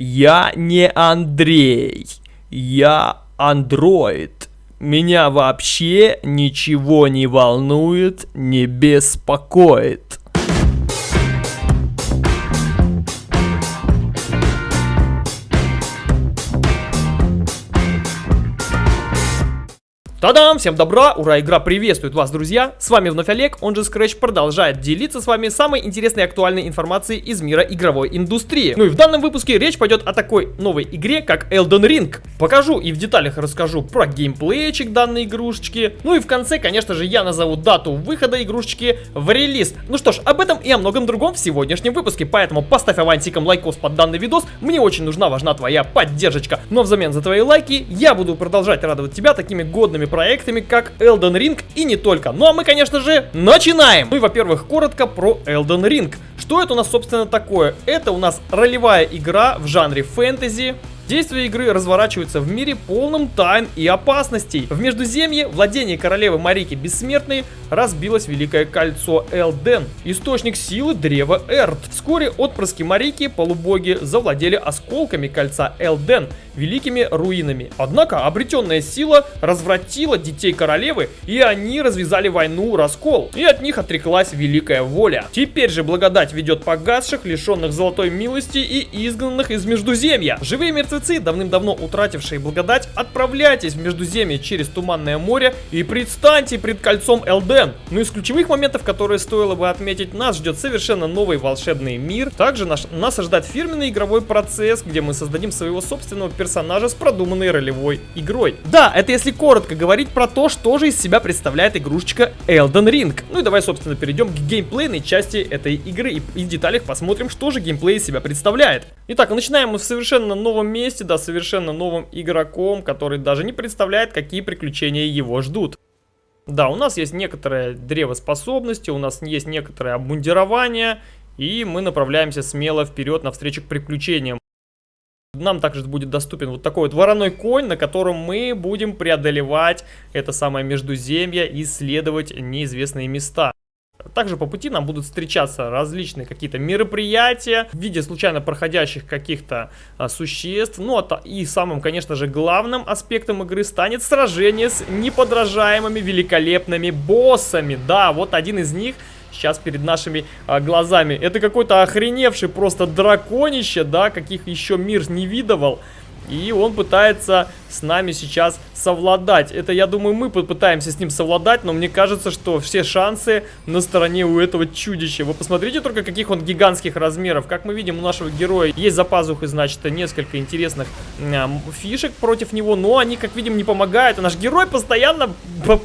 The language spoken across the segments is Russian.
Я не Андрей, я андроид. Меня вообще ничего не волнует, не беспокоит. Та-дам! Всем добра! Ура! Игра приветствует вас, друзья! С вами вновь Олег, он же Scratch продолжает делиться с вами самой интересной и актуальной информацией из мира игровой индустрии. Ну и в данном выпуске речь пойдет о такой новой игре, как Elden Ring. Покажу и в деталях расскажу про геймплейчик данной игрушечки. Ну и в конце, конечно же, я назову дату выхода игрушечки в релиз. Ну что ж, об этом и о многом другом в сегодняшнем выпуске, поэтому поставь авансиком лайкос под данный видос, мне очень нужна, важна твоя поддержка. Но взамен за твои лайки я буду продолжать радовать тебя такими годными проектами, как Elden Ring и не только. Ну а мы, конечно же, начинаем! Ну и, во-первых, коротко про Elden Ring. Что это у нас, собственно, такое? Это у нас ролевая игра в жанре фэнтези, Действие игры разворачивается в мире полном тайн и опасностей. В Междуземье владение королевы Марики Бессмертной разбилось Великое Кольцо Элден, источник силы древа Эрд. Вскоре отпрыски Марики, полубоги, завладели осколками Кольца Элден, великими руинами. Однако обретенная сила развратила детей королевы, и они развязали войну раскол, и от них отреклась Великая Воля. Теперь же благодать ведет погасших, лишенных золотой милости и изгнанных из Междуземья. Живые мертвецы давным-давно утратившие благодать, отправляйтесь в Междуземье через Туманное море и предстаньте пред кольцом Элден. Ну из ключевых моментов, которые стоило бы отметить, нас ждет совершенно новый волшебный мир. Также наш, нас ожидает фирменный игровой процесс, где мы создадим своего собственного персонажа с продуманной ролевой игрой. Да, это если коротко говорить про то, что же из себя представляет игрушечка Elden Ring. Ну и давай, собственно, перейдем к геймплейной части этой игры и, и в деталях посмотрим, что же геймплей из себя представляет. Итак, начинаем мы в совершенно новом месте, да, совершенно новым игроком, который даже не представляет, какие приключения его ждут. Да, у нас есть некоторое древо способности, у нас есть некоторое обмундирование, и мы направляемся смело вперед навстречу к приключениям. Нам также будет доступен вот такой вот вороной конь, на котором мы будем преодолевать это самое междуземье, исследовать неизвестные места. Также по пути нам будут встречаться различные какие-то мероприятия в виде случайно проходящих каких-то а, существ. Ну а и самым, конечно же, главным аспектом игры станет сражение с неподражаемыми великолепными боссами. Да, вот один из них сейчас перед нашими а, глазами. Это какой-то охреневший просто драконище, да, каких еще мир не видывал. И он пытается с нами сейчас совладать. Это, я думаю, мы попытаемся с ним совладать, но мне кажется, что все шансы на стороне у этого чудища. Вы посмотрите только, каких он гигантских размеров. Как мы видим, у нашего героя есть за пазухой, значит, несколько интересных э, фишек против него, но они, как видим, не помогают. А наш герой постоянно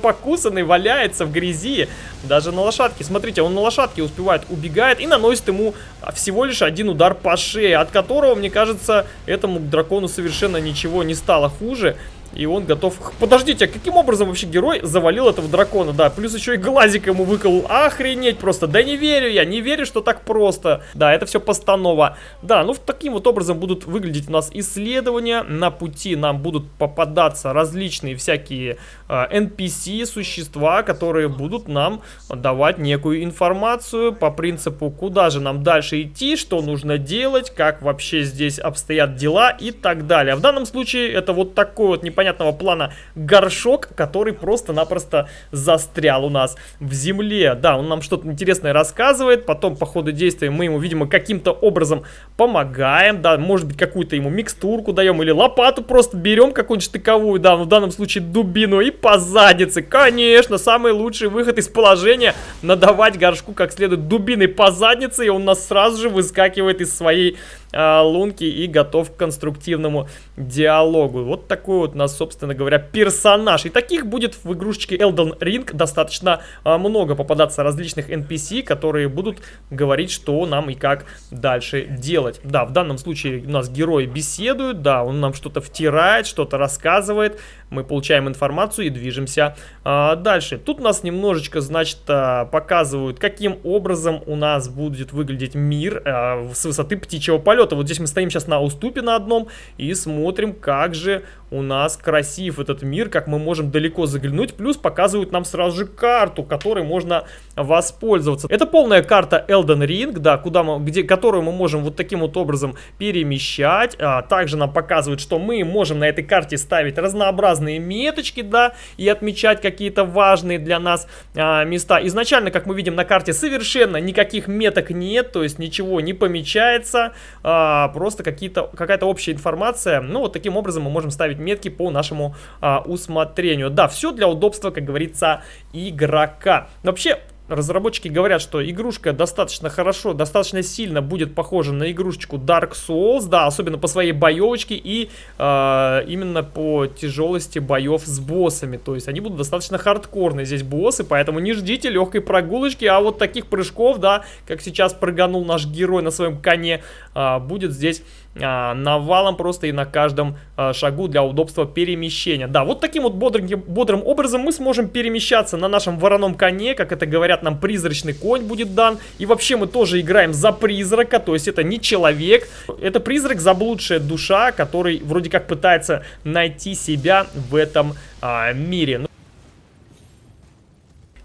покусанный валяется в грязи, даже на лошадке. Смотрите, он на лошадке успевает, убегает и наносит ему всего лишь один удар по шее, от которого, мне кажется, этому дракону совершенно ничего не стало хуже. И он готов... Подождите, а каким образом вообще герой завалил этого дракона? Да, плюс еще и глазик ему выколол. Охренеть просто. Да не верю я, не верю, что так просто. Да, это все постанова. Да, ну таким вот образом будут выглядеть у нас исследования. На пути нам будут попадаться различные всякие э, NPC, существа, которые будут нам давать некую информацию по принципу, куда же нам дальше идти, что нужно делать, как вообще здесь обстоят дела и так далее. В данном случае это вот такой вот непонятный непонятного плана горшок, который просто-напросто застрял у нас в земле. Да, он нам что-то интересное рассказывает, потом по ходу действия мы ему, видимо, каким-то образом помогаем, да, может быть, какую-то ему микстурку даем или лопату просто берем какую-нибудь штыковую, да, в данном случае дубину и по заднице. Конечно, самый лучший выход из положения надавать горшку как следует дубиной по заднице, и он нас сразу же выскакивает из своей лунки и готов к конструктивному диалогу. Вот такой вот у нас, собственно говоря, персонаж. И таких будет в игрушечке Elden Ring достаточно э, много попадаться различных NPC, которые будут говорить, что нам и как дальше делать. Да, в данном случае у нас герои беседуют, да, он нам что-то втирает, что-то рассказывает, мы получаем информацию и движемся а, дальше. Тут нас немножечко, значит, а, показывают, каким образом у нас будет выглядеть мир а, с высоты птичьего полета полета. Вот здесь мы стоим сейчас на уступе на одном и смотрим, как же у нас красив этот мир, как мы можем далеко заглянуть. Плюс показывают нам сразу же карту, которой можно воспользоваться. Это полная карта Elden Ring, да, куда мы, где, которую мы можем вот таким вот образом перемещать. А, также нам показывают, что мы можем на этой карте ставить разнообразные меточки, да, и отмечать какие-то важные для нас а, места. Изначально, как мы видим на карте, совершенно никаких меток нет, то есть ничего не помечается, а, просто какая-то общая информация. Ну, вот таким образом мы можем ставить метки по нашему а, усмотрению. Да, все для удобства, как говорится, игрока. Вообще, разработчики говорят, что игрушка достаточно хорошо, достаточно сильно будет похожа на игрушечку Dark Souls, да, особенно по своей боевочке и э, именно по тяжелости боев с боссами, то есть они будут достаточно хардкорные здесь боссы, поэтому не ждите легкой прогулочки, а вот таких прыжков, да, как сейчас прыганул наш герой на своем коне, э, будет здесь навалом просто и на каждом а, шагу для удобства перемещения. Да, вот таким вот бодрым, бодрым образом мы сможем перемещаться на нашем вороном коне, как это говорят нам, призрачный конь будет дан. И вообще мы тоже играем за призрака, то есть это не человек, это призрак, заблудшая душа, который вроде как пытается найти себя в этом а, мире.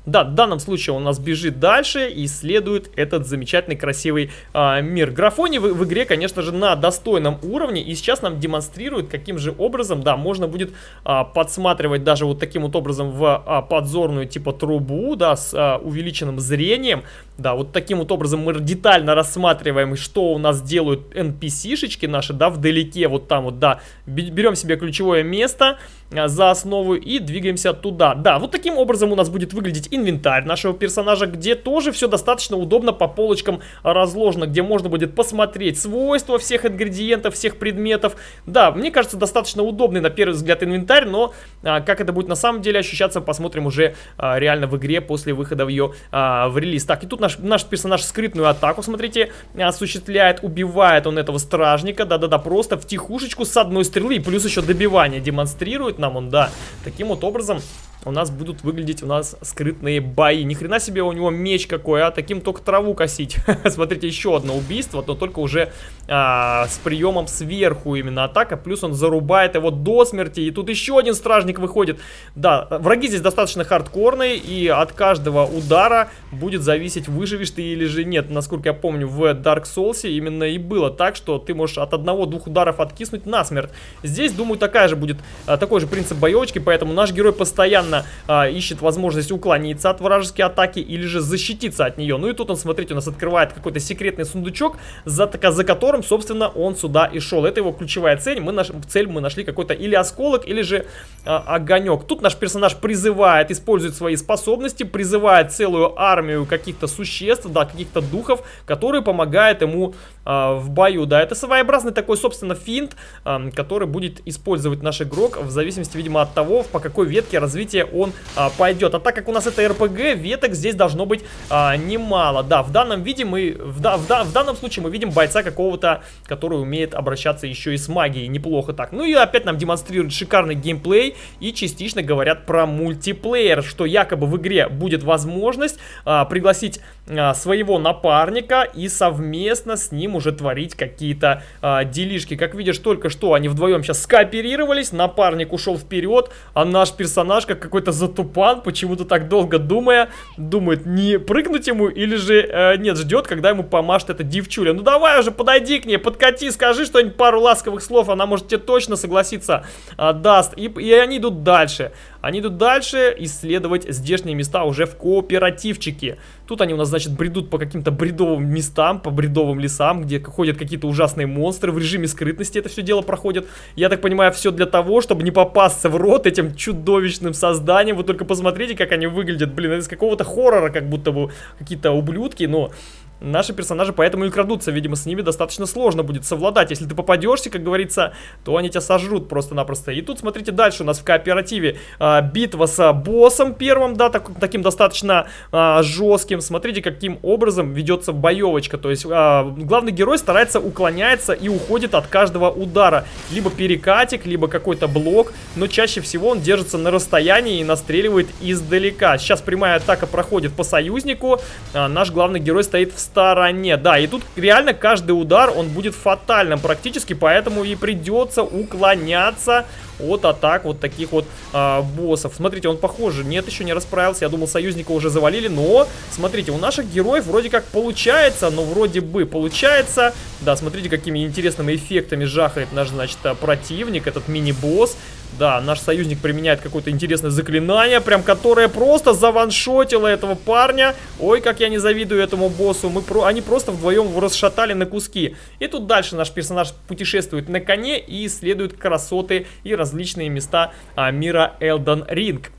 Да, в данном случае он у нас бежит дальше и исследует этот замечательный красивый а, мир. Графони в, в игре, конечно же, на достойном уровне. И сейчас нам демонстрирует, каким же образом, да, можно будет а, подсматривать даже вот таким вот образом в а, подзорную типа трубу, да, с а, увеличенным зрением. Да, вот таким вот образом мы детально рассматриваем, что у нас делают NPC-шечки наши, да, вдалеке, вот там вот, да. Берем себе ключевое место за основу и двигаемся туда. Да, вот таким образом у нас будет выглядеть инвентарь нашего персонажа, где тоже все достаточно удобно по полочкам разложено, где можно будет посмотреть свойства всех ингредиентов, всех предметов. Да, мне кажется, достаточно удобный на первый взгляд инвентарь, но а, как это будет на самом деле ощущаться, посмотрим уже а, реально в игре после выхода в ее а, в релиз. Так, и тут наш, наш персонаж скрытную атаку, смотрите, осуществляет, убивает он этого стражника, да-да-да, просто в тихушечку с одной стрелы, плюс еще добивание демонстрирует нам он, да. Таким вот образом у нас будут выглядеть у нас скрытные бои. Ни хрена себе у него меч какой, а таким только траву косить. Смотрите, еще одно убийство, но только уже а, с приемом сверху именно атака. Плюс он зарубает его до смерти. И тут еще один стражник выходит. Да, враги здесь достаточно хардкорные, и от каждого удара будет зависеть, выживешь ты или же нет. Насколько я помню, в Dark Souls именно и было так, что ты можешь от одного-двух ударов откиснуть насмерть. Здесь, думаю, такая же будет, а, такой же принцип боевочки, поэтому наш герой постоянно постоянно а, ищет возможность уклониться от вражеской атаки или же защититься от нее. Ну и тут он, смотрите, у нас открывает какой-то секретный сундучок, за, за которым, собственно, он сюда и шел. Это его ключевая цель. Мы наш, цель мы нашли какой-то или осколок, или же а, огонек. Тут наш персонаж призывает, использует свои способности, призывает целую армию каких-то существ, да, каких-то духов, которые помогают ему в бою. Да, это своеобразный такой, собственно, финт, а, который будет использовать наш игрок в зависимости, видимо, от того, по какой ветке развития он а, пойдет. А так как у нас это РПГ, веток здесь должно быть а, немало. Да, в данном виде мы, в, в, в данном случае мы видим бойца какого-то, который умеет обращаться еще и с магией. Неплохо так. Ну и опять нам демонстрируют шикарный геймплей и частично говорят про мультиплеер, что якобы в игре будет возможность а, пригласить а, своего напарника и совместно с ним уже творить какие-то а, делишки. Как видишь, только что они вдвоем сейчас скооперировались, напарник ушел вперед, а наш персонаж, как какой-то затупан, почему-то так долго думая, думает, не прыгнуть ему или же, э, нет, ждет, когда ему помашет эта девчуля. Ну давай уже, подойди к ней, подкати, скажи что-нибудь, пару ласковых слов, она может тебе точно согласиться э, даст. И, и они идут дальше. Они идут дальше исследовать здешние места уже в кооперативчике. Тут они у нас, значит, бредут по каким-то бредовым местам, по бредовым лесам, где ходят какие-то ужасные монстры. В режиме скрытности это все дело проходит. Я так понимаю, все для того, чтобы не попасться в рот этим чудовищным созданием. Вы только посмотрите, как они выглядят. Блин, это из какого-то хоррора, как будто бы какие-то ублюдки, но Наши персонажи поэтому и крадутся, видимо, с ними достаточно сложно будет совладать. Если ты попадешься, как говорится, то они тебя сожрут просто-напросто. И тут, смотрите, дальше у нас в кооперативе а, битва с боссом первым, да, так, таким достаточно а, жестким. Смотрите, каким образом ведется боевочка. То есть а, главный герой старается уклоняется и уходит от каждого удара. Либо перекатик, либо какой-то блок, но чаще всего он держится на расстоянии и настреливает издалека. Сейчас прямая атака проходит по союзнику. А, наш главный герой стоит в стороне. Да, и тут реально каждый удар, он будет фатальным практически, поэтому и придется уклоняться от атак вот таких вот а, боссов. Смотрите, он похоже, нет, еще не расправился. Я думал, союзника уже завалили, но, смотрите, у наших героев вроде как получается, но вроде бы получается. Да, смотрите, какими интересными эффектами жахает наш, значит, противник, этот мини-босс. Да, наш союзник применяет какое-то интересное заклинание, прям которое просто заваншотило этого парня. Ой, как я не завидую этому боссу. Мы про... Они просто вдвоем его расшатали на куски. И тут дальше наш персонаж путешествует на коне и исследует красоты и различные места а, мира Элден Ринг.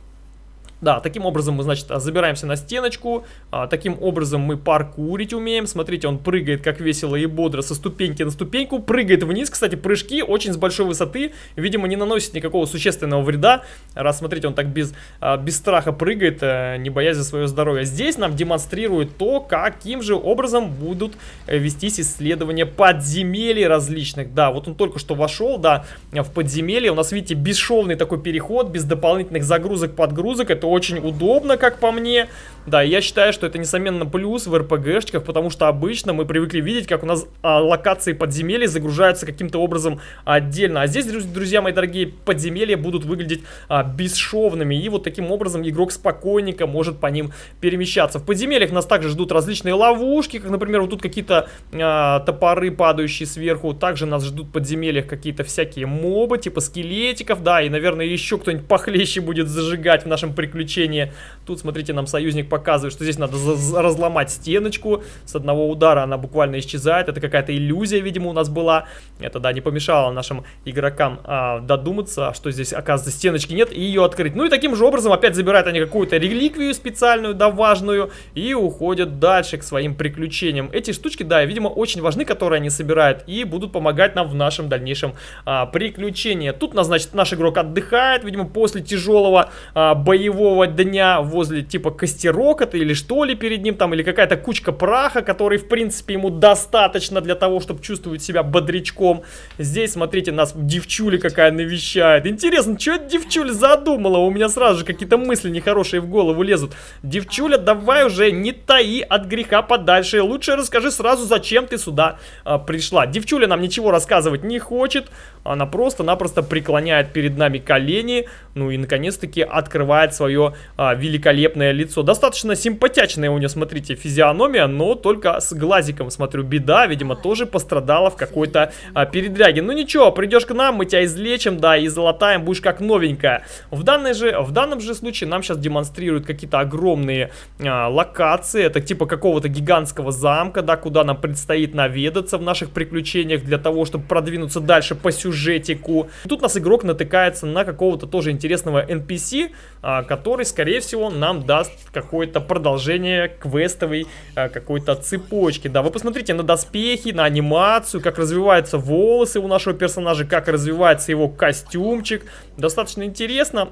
Да, таким образом мы, значит, забираемся на стеночку, а, таким образом мы паркурить умеем. Смотрите, он прыгает как весело и бодро со ступеньки на ступеньку, прыгает вниз. Кстати, прыжки очень с большой высоты, видимо, не наносит никакого существенного вреда. Раз, смотрите, он так без, а, без страха прыгает, а, не боясь за свое здоровье. Здесь нам демонстрирует то, каким же образом будут э, вестись исследования подземелий различных. Да, вот он только что вошел, да, в подземелье. У нас, видите, бесшовный такой переход, без дополнительных загрузок, подгрузок. Это очень удобно, как по мне. Да, я считаю, что это, несомненно, плюс в РПГшечках, потому что обычно мы привыкли видеть, как у нас а, локации подземелья загружаются каким-то образом отдельно. А здесь, друзья мои дорогие, подземелья будут выглядеть а, бесшовными, и вот таким образом игрок спокойненько может по ним перемещаться. В подземельях нас также ждут различные ловушки, как, например, вот тут какие-то а, топоры, падающие сверху. Также нас ждут в подземельях какие-то всякие мобы, типа скелетиков, да, и, наверное, еще кто-нибудь похлеще будет зажигать в нашем приключении. Тут, смотрите, нам союзник показывает, что здесь надо разломать стеночку. С одного удара она буквально исчезает. Это какая-то иллюзия, видимо, у нас была. Это, да, не помешало нашим игрокам а, додуматься, что здесь, оказывается, стеночки нет, и ее открыть. Ну и таким же образом опять забирают они какую-то реликвию специальную, да, важную, и уходят дальше к своим приключениям. Эти штучки, да, видимо, очень важны, которые они собирают, и будут помогать нам в нашем дальнейшем а, приключении. Тут, значит, наш игрок отдыхает, видимо, после тяжелого а, боевого дня возле, типа, костеров рокот или что ли перед ним там, или какая-то кучка праха, который, в принципе, ему достаточно для того, чтобы чувствовать себя бодрячком. Здесь, смотрите, нас девчуля какая навещает. Интересно, что эта девчуля задумала? У меня сразу же какие-то мысли нехорошие в голову лезут. Девчуля, давай уже не таи от греха подальше. Лучше расскажи сразу, зачем ты сюда а, пришла. Девчуля нам ничего рассказывать не хочет. Она просто-напросто преклоняет перед нами колени. Ну и, наконец-таки, открывает свое а, великолепное лицо. Достаточно достаточно симпатичная у нее, смотрите, физиономия, но только с глазиком, смотрю, беда, видимо, тоже пострадала в какой-то а, передряге. Ну ничего, придешь к нам, мы тебя излечим, да, и золотаем, будешь как новенькая. В, данной же, в данном же случае нам сейчас демонстрируют какие-то огромные а, локации, это типа какого-то гигантского замка, да, куда нам предстоит наведаться в наших приключениях для того, чтобы продвинуться дальше по сюжетику. Тут нас игрок натыкается на какого-то тоже интересного NPC, а, который, скорее всего, нам даст какой-то какое-то продолжение квестовой э, какой-то цепочки. Да, вы посмотрите на доспехи, на анимацию, как развиваются волосы у нашего персонажа, как развивается его костюмчик. Достаточно интересно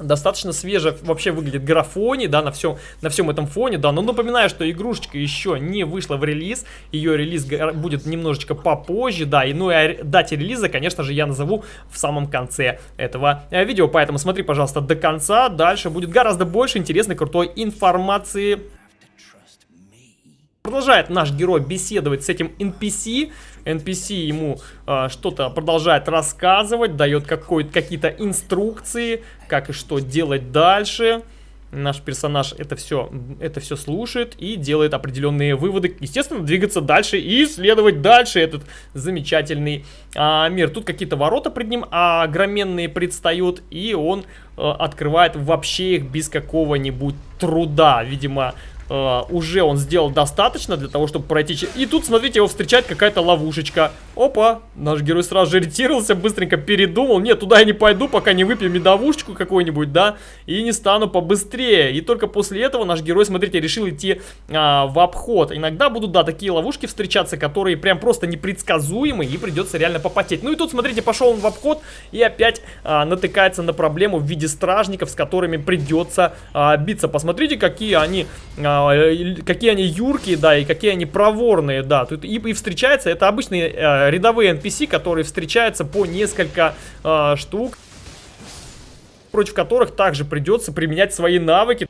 достаточно свеже вообще выглядит графони, да, на всем, на всем этом фоне, да, но напоминаю, что игрушечка еще не вышла в релиз, ее релиз будет немножечко попозже, да, и ну и о дате релиза, конечно же, я назову в самом конце этого э, видео, поэтому смотри, пожалуйста, до конца, дальше будет гораздо больше интересной, крутой информации. Продолжает наш герой беседовать с этим NPC, NPC ему э, что-то продолжает рассказывать, дает какие-то инструкции, как и что делать дальше. Наш персонаж это все, это все слушает и делает определенные выводы. Естественно, двигаться дальше и исследовать дальше этот замечательный а, мир. Тут какие-то ворота пред ним огроменные предстают, и он а, открывает вообще их без какого-нибудь труда. Видимо, Uh, уже он сделал достаточно для того, чтобы пройти. И тут, смотрите, его встречает какая-то ловушечка. Опа, наш герой сразу же ретировался, быстренько передумал. Нет, туда я не пойду, пока не выпью медовушечку какую-нибудь, да, и не стану побыстрее. И только после этого наш герой, смотрите, решил идти а, в обход. Иногда будут, да, такие ловушки встречаться, которые прям просто непредсказуемы, и придется реально попотеть. Ну и тут, смотрите, пошел он в обход и опять а, натыкается на проблему в виде стражников, с которыми придется а, биться. Посмотрите, какие они... А, какие они юркие, да, и какие они проворные, да. Тут и, и встречается, это обычные э, рядовые NPC, которые встречаются по несколько э, штук, против которых также придется применять свои навыки.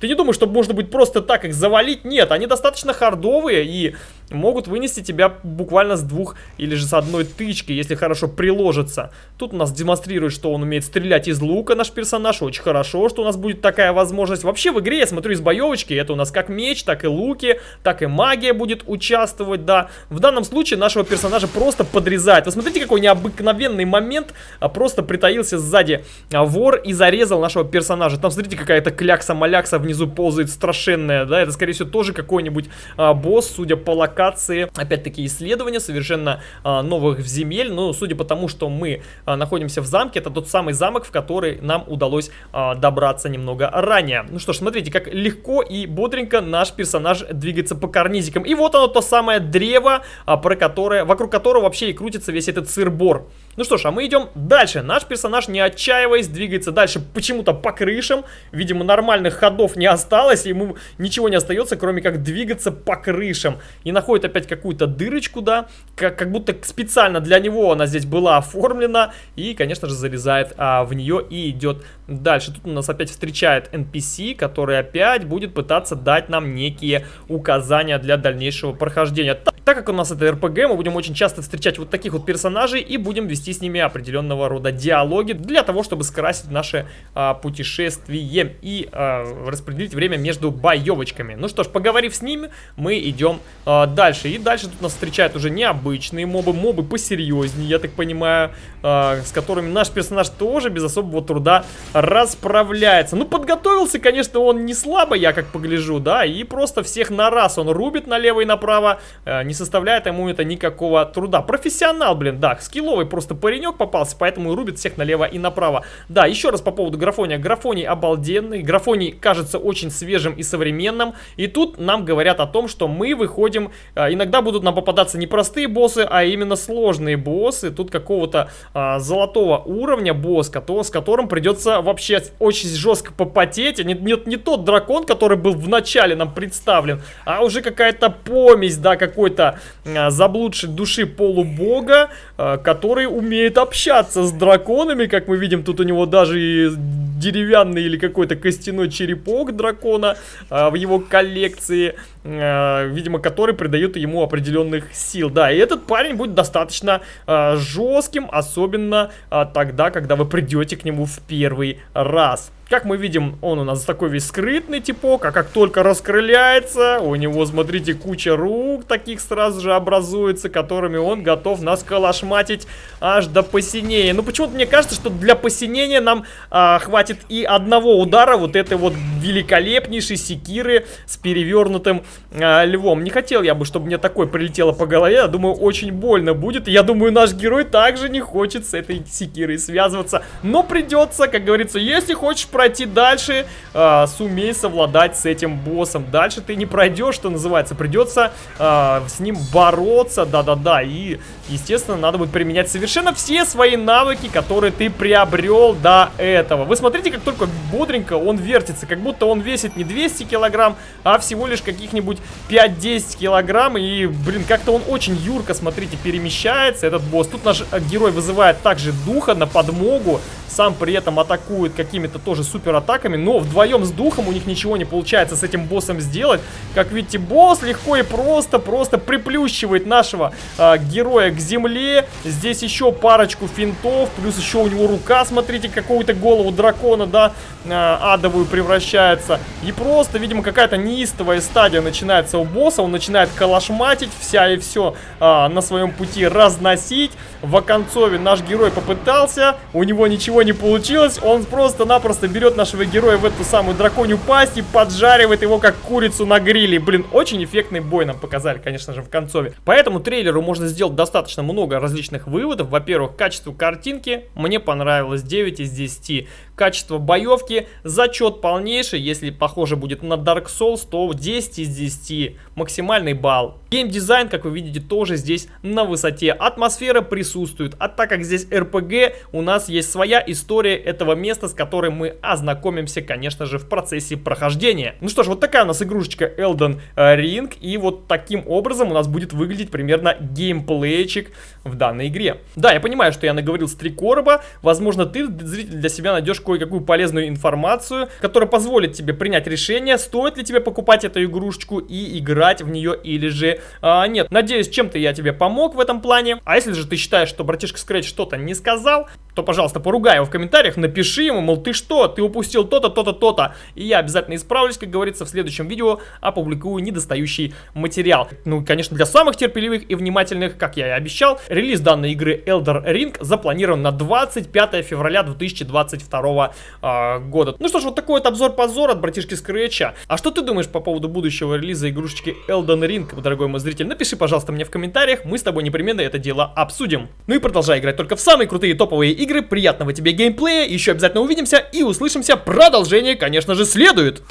Ты не думаешь, что можно будет просто так их завалить? Нет, они достаточно хардовые и могут вынести тебя буквально с двух или же с одной тычки, если хорошо приложится. Тут у нас демонстрирует, что он умеет стрелять из лука, наш персонаж. Очень хорошо, что у нас будет такая возможность. Вообще в игре, я смотрю, из боевочки, это у нас как меч, так и луки, так и магия будет участвовать, да. В данном случае нашего персонажа просто подрезает. Вы смотрите, какой необыкновенный момент. А просто притаился сзади а, вор и зарезал нашего персонажа. Там, смотрите, какая-то клякса-малякса внизу ползает страшенная, да. Это, скорее всего, тоже какой-нибудь а, босс, судя по локации локации. Опять-таки исследования совершенно а, новых земель. Но судя по тому, что мы а, находимся в замке, это тот самый замок, в который нам удалось а, добраться немного ранее. Ну что ж, смотрите, как легко и бодренько наш персонаж двигается по карнизикам. И вот оно, то самое древо, а, про которое, вокруг которого вообще и крутится весь этот сыр-бор. Ну что ж, а мы идем дальше. Наш персонаж, не отчаиваясь, двигается дальше почему-то по крышам. Видимо, нормальных ходов не осталось, ему ничего не остается, кроме как двигаться по крышам. И находит опять какую-то дырочку, да, как, как будто специально для него она здесь была оформлена. И, конечно же, залезает а, в нее и идет дальше. Тут у нас опять встречает NPC, который опять будет пытаться дать нам некие указания для дальнейшего прохождения. Так как у нас это РПГ, мы будем очень часто встречать вот таких вот персонажей и будем вести с ними определенного рода диалоги для того, чтобы скрасить наше а, путешествие и а, распределить время между боевочками. Ну что ж, поговорив с ними, мы идем а, дальше. И дальше тут нас встречают уже необычные мобы, мобы посерьезнее, я так понимаю, а, с которыми наш персонаж тоже без особого труда расправляется. Ну, подготовился, конечно, он не слабо, я как погляжу, да, и просто всех на раз он рубит налево и направо, а, не составляет ему это никакого труда. Профессионал, блин, да, скилловый просто паренек попался, поэтому и рубит всех налево и направо. Да, еще раз по поводу графония. Графоний обалденный, графоний кажется очень свежим и современным. И тут нам говорят о том, что мы выходим, иногда будут нам попадаться не простые боссы, а именно сложные боссы. Тут какого-то а, золотого уровня босс, с которым придется вообще очень жестко попотеть. Нет, нет, не тот дракон, который был в начале нам представлен, а уже какая-то помесь, да, какой-то а, заблудшей души полубога, а, который умеет общаться с драконами, как мы видим, тут у него даже и деревянный или какой-то костяной черепок дракона а, в его коллекции, а, видимо, который придает ему определенных сил. Да, и этот парень будет достаточно а, жестким, особенно а, тогда, когда вы придете к нему в первый раз. Как мы видим, он у нас такой весь скрытный типок, а как только раскрыляется, у него, смотрите, куча рук таких сразу же образуется, которыми он готов нас калашматить аж до посинения. Ну, почему-то мне кажется, что для посинения нам а, хватит и одного удара вот этой вот великолепнейшей секиры с перевернутым а, львом. Не хотел я бы, чтобы мне такой прилетело по голове, я думаю, очень больно будет. Я думаю, наш герой также не хочет с этой секирой связываться, но придется, как говорится, если хочешь пройти дальше, э, сумей совладать с этим боссом. Дальше ты не пройдешь, что называется. Придется э, с ним бороться, да-да-да. И, естественно, надо будет применять совершенно все свои навыки, которые ты приобрел до этого. Вы смотрите, как только бодренько он вертится. Как будто он весит не 200 килограмм, а всего лишь каких-нибудь 5-10 килограмм. И, блин, как-то он очень юрко, смотрите, перемещается, этот босс. Тут наш э, герой вызывает также духа на подмогу. Сам при этом атакует какими-то тоже супер атаками, но вдвоем с духом у них ничего не получается с этим боссом сделать. Как видите, босс легко и просто, просто приплющивает нашего э, героя к земле. Здесь еще парочку финтов, плюс еще у него рука, смотрите, какую-то голову дракона, да, э, адовую превращается. И просто, видимо, какая-то неистовая стадия начинается у босса, он начинает калашматить, вся и все э, на своем пути разносить. В оконцове наш герой попытался, у него ничего не получилось, он просто-напросто берет нашего героя в эту самую драконью пасть и поджаривает его как курицу на гриле. Блин, очень эффектный бой нам показали, конечно же, в концове. По этому трейлеру можно сделать достаточно много различных выводов. Во-первых, качество картинки мне понравилось 9 из 10. Качество боевки, зачет полнейший, если похоже будет на Dark Souls, то 10 из 10, максимальный балл. Геймдизайн, как вы видите, тоже здесь на высоте. Атмосфера присутствует, а так как здесь RPG, у нас есть своя история этого места, с которой мы ознакомимся, конечно же, в процессе прохождения. Ну что ж, вот такая у нас игрушечка Elden Ring, и вот таким образом у нас будет выглядеть примерно геймплейчик подписчик, в данной игре. Да, я понимаю, что я наговорил с три короба, возможно, ты, зритель, для себя найдешь кое-какую полезную информацию, которая позволит тебе принять решение, стоит ли тебе покупать эту игрушечку и играть в нее или же а, нет. Надеюсь, чем-то я тебе помог в этом плане. А если же ты считаешь, что братишка Scratch что-то не сказал, то, пожалуйста, поругай его в комментариях, напиши ему, мол, ты что, ты упустил то-то, то-то, то-то. И я обязательно исправлюсь, как говорится, в следующем видео опубликую недостающий материал. Ну, конечно, для самых терпеливых и внимательных, как я и обещал, релиз данной игры Elder Ring запланирован на 25 февраля 2022 э, года. Ну что ж, вот такой вот обзор-позор от братишки Скретча. А что ты думаешь по поводу будущего релиза игрушечки Elden Ring, дорогой мой зритель? Напиши, пожалуйста, мне в комментариях, мы с тобой непременно это дело обсудим. Ну и продолжай играть только в самые крутые топовые игры приятного тебе геймплея, еще обязательно увидимся и услышимся. Продолжение, конечно же, следует.